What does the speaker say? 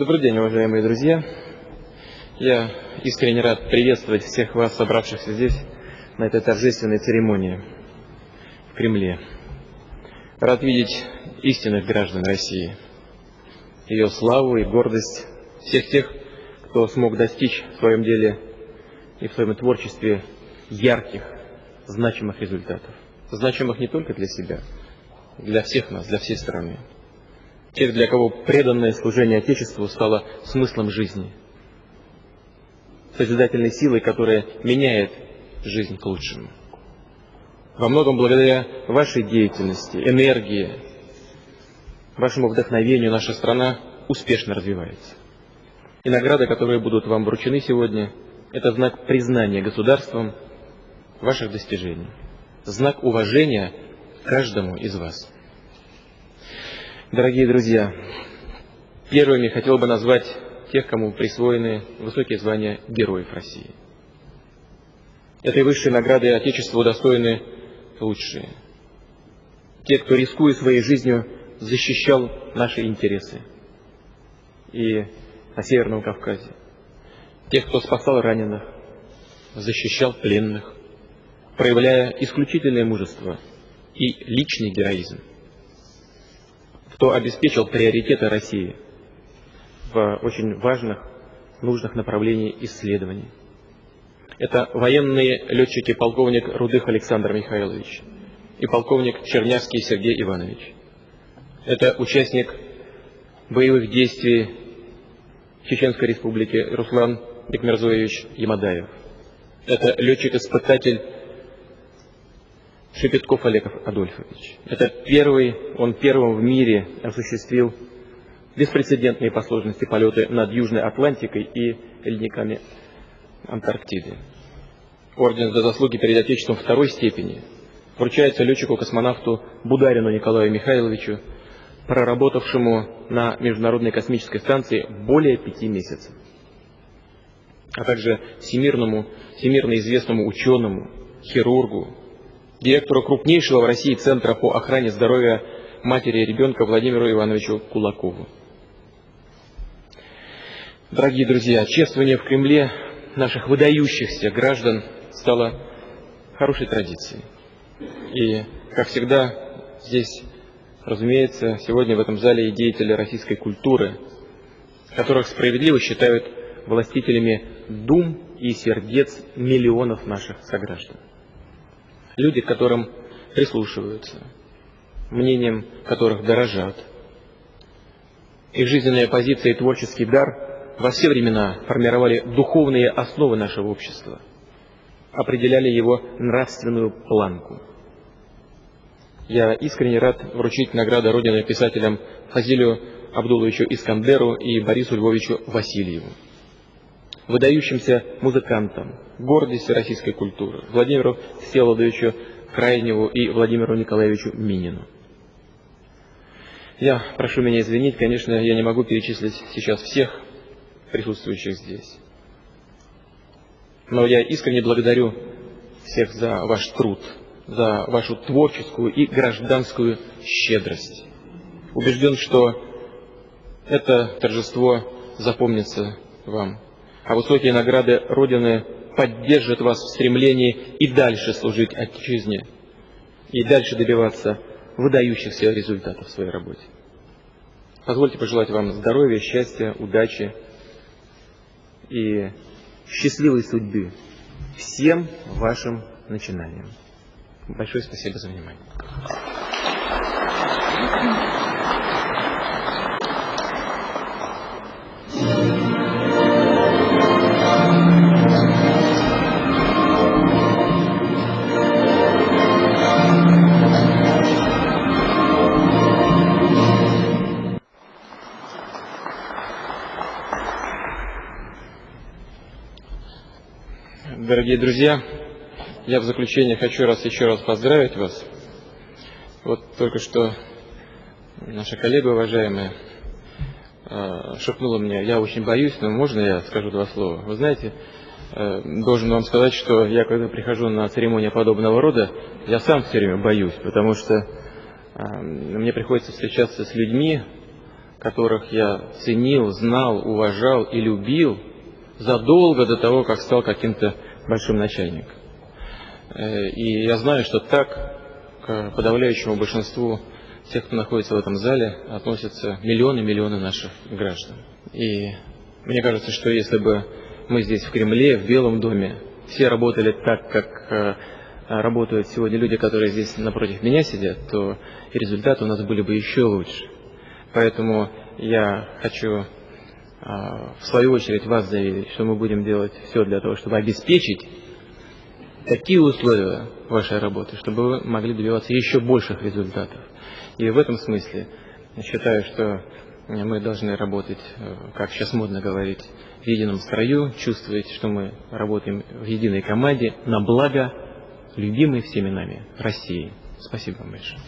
Добрый день, уважаемые друзья. Я искренне рад приветствовать всех вас, собравшихся здесь, на этой торжественной церемонии в Кремле. Рад видеть истинных граждан России, ее славу и гордость, всех тех, кто смог достичь в своем деле и в своем творчестве ярких, значимых результатов. Значимых не только для себя, для всех нас, для всей страны. Тех, для кого преданное служение Отечеству стало смыслом жизни, созидательной силой, которая меняет жизнь к лучшему. Во многом благодаря вашей деятельности, энергии, вашему вдохновению наша страна успешно развивается. И награды, которые будут вам вручены сегодня, это знак признания государством ваших достижений, знак уважения каждому из вас. Дорогие друзья, первыми хотел бы назвать тех, кому присвоены высокие звания Героев России. Этой высшей награды Отечеству удостоены лучшие. Те, кто, рискуя своей жизнью, защищал наши интересы. И на Северном Кавказе. Тех, кто спасал раненых, защищал пленных, проявляя исключительное мужество и личный героизм кто обеспечил приоритеты России в очень важных, нужных направлениях исследований. Это военные летчики полковник Рудых Александр Михайлович и полковник Чернявский Сергей Иванович. Это участник боевых действий Чеченской Республики Руслан Бекмерзоевич Ямадаев. Это летчик-испытатель Шепетков Олег Адольфович. Это первый, он первым в мире осуществил беспрецедентные по сложности полеты над Южной Атлантикой и ледниками Антарктиды. Орден за заслуги перед Отечеством второй степени вручается летчику-космонавту Бударину Николаю Михайловичу, проработавшему на Международной космической станции более пяти месяцев, а также всемирному, всемирно известному ученому, хирургу, директору крупнейшего в России Центра по охране здоровья матери и ребенка Владимиру Ивановичу Кулакову. Дорогие друзья, чествование в Кремле наших выдающихся граждан стало хорошей традицией. И, как всегда, здесь, разумеется, сегодня в этом зале и деятели российской культуры, которых справедливо считают властителями дум и сердец миллионов наших сограждан люди, к которым прислушиваются, мнением которых дорожат. Их жизненная позиция и творческий дар во все времена формировали духовные основы нашего общества, определяли его нравственную планку. Я искренне рад вручить награду Родины писателям Фазилию Абдуловичу Искандеру и Борису Львовичу Васильеву выдающимся музыкантам, гордости российской культуры, Владимиру Всеволодовичу Крайневу и Владимиру Николаевичу Минину. Я прошу меня извинить, конечно, я не могу перечислить сейчас всех присутствующих здесь. Но я искренне благодарю всех за ваш труд, за вашу творческую и гражданскую щедрость. Убежден, что это торжество запомнится вам а высокие награды Родины поддержат вас в стремлении и дальше служить Отечизне, и дальше добиваться выдающихся результатов в своей работе. Позвольте пожелать вам здоровья, счастья, удачи и счастливой судьбы всем вашим начинаниям. Большое спасибо за внимание. Дорогие друзья, я в заключение хочу раз еще раз поздравить вас. Вот только что наша коллега уважаемая э, шепнула мне, я очень боюсь, но можно я скажу два слова? Вы знаете, э, должен вам сказать, что я когда прихожу на церемонию подобного рода, я сам все время боюсь, потому что э, мне приходится встречаться с людьми, которых я ценил, знал, уважал и любил задолго до того, как стал каким-то большим начальником. Э, и я знаю, что так к подавляющему большинству тех, кто находится в этом зале, относятся миллионы-миллионы наших граждан. И мне кажется, что если бы мы здесь в Кремле, в Белом доме, все работали так, как э, работают сегодня люди, которые здесь напротив меня сидят, то результаты у нас были бы еще лучше. Поэтому я хочу в свою очередь вас заверить, что мы будем делать все для того, чтобы обеспечить такие условия вашей работы, чтобы вы могли добиваться еще больших результатов. И в этом смысле считаю, что мы должны работать, э, как сейчас модно говорить, в едином строю, чувствовать, что мы работаем в единой команде на благо любимой всеми нами России. Спасибо вам большое.